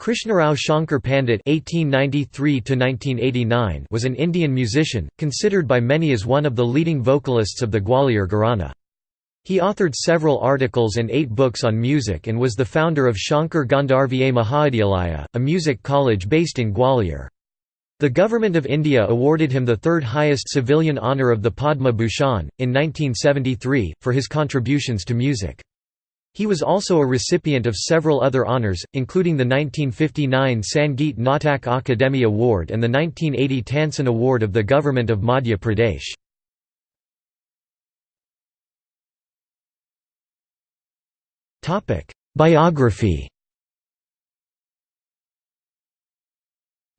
Krishnarao Shankar Pandit (1893–1989) was an Indian musician, considered by many as one of the leading vocalists of the Gwalior Gharana. He authored several articles and eight books on music and was the founder of Shankar Gandharva Mahavidyalaya, a music college based in Gwalior. The Government of India awarded him the third highest civilian honour of the Padma Bhushan, in 1973, for his contributions to music. He was also a recipient of several other honours, including the 1959 Sangeet Natak Akademi Award and the 1980 Tansen Award of the Government of Madhya Pradesh. Biography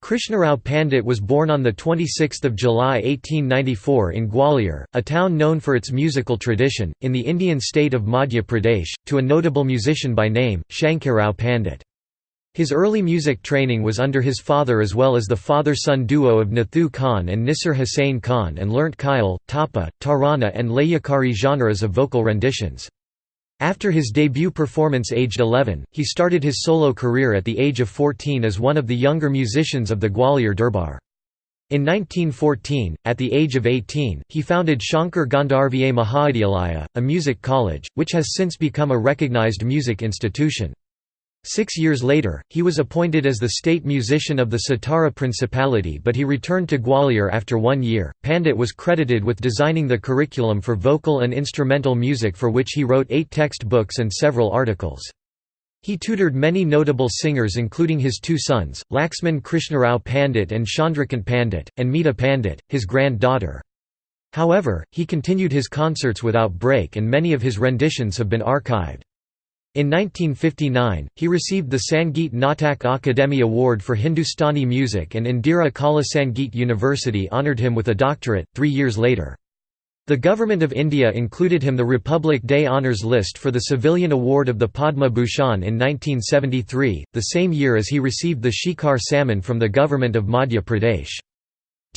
Krishnarao Pandit was born on 26 July 1894 in Gwalior, a town known for its musical tradition, in the Indian state of Madhya Pradesh, to a notable musician by name, Shankarao Pandit. His early music training was under his father as well as the father-son duo of Nathu Khan and Nisar Hussain Khan and learnt Khyal, Tapa, Tarana and Layakari genres of vocal renditions. After his debut performance aged 11, he started his solo career at the age of 14 as one of the younger musicians of the Gwalior Durbar. In 1914, at the age of 18, he founded Shankar Gandharva Mahavidyalaya, a music college, which has since become a recognized music institution. Six years later, he was appointed as the state musician of the Satara Principality but he returned to Gwalior after one year. Pandit was credited with designing the curriculum for vocal and instrumental music for which he wrote eight textbooks and several articles. He tutored many notable singers including his two sons, Laxman Krishnarao Pandit and Chandrakant Pandit, and Meeta Pandit, his granddaughter. However, he continued his concerts without break and many of his renditions have been archived. In 1959, he received the Sangeet Natak Akademi Award for Hindustani music and Indira Kala Sangeet University honoured him with a doctorate, three years later. The Government of India included him the Republic Day Honours list for the Civilian Award of the Padma Bhushan in 1973, the same year as he received the Shikhar Samman from the Government of Madhya Pradesh.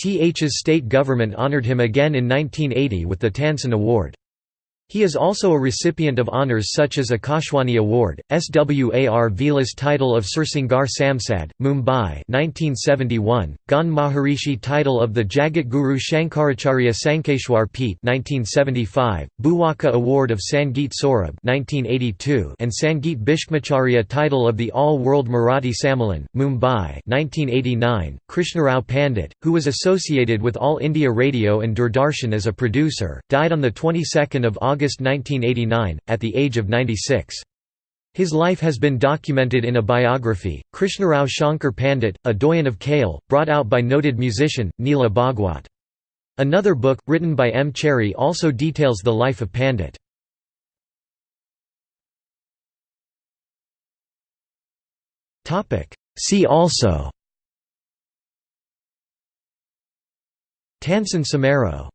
TH's state government honoured him again in 1980 with the Tansen Award. He is also a recipient of honours such as Akashwani Award, SWAR Vilas Title of Sursingar Samsad, Mumbai 1971, Gan Maharishi Title of the Jagat Guru Shankaracharya Sankeshwar Peeth 1975, Bhuwaka Award of Sangeet Saurabh 1982, and Sangeet Bhishmacharya Title of the All-World Marathi Sammelan, Mumbai 1989. Krishnarao Pandit, who was associated with All India Radio and Doordarshan as a producer, died on the 22nd of August August 1989, at the age of 96. His life has been documented in a biography, Krishnarao Shankar Pandit, a doyen of Khayal, brought out by noted musician, Neela Bhagwat. Another book, written by M. Cherry also details the life of Pandit. See also Tansen Samaroh